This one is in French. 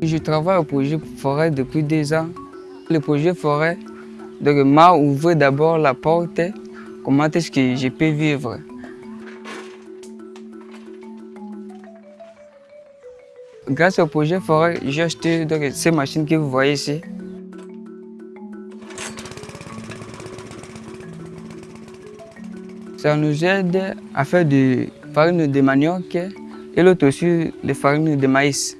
Je travaille au projet forêt depuis deux ans. Le projet forêt m'a ouvert d'abord la porte, comment est-ce que je peux vivre? Grâce au projet forêt, j'ai acheté donc, ces machines que vous voyez ici. Ça nous aide à faire de farine de manioc et l'autre aussi les farines de maïs.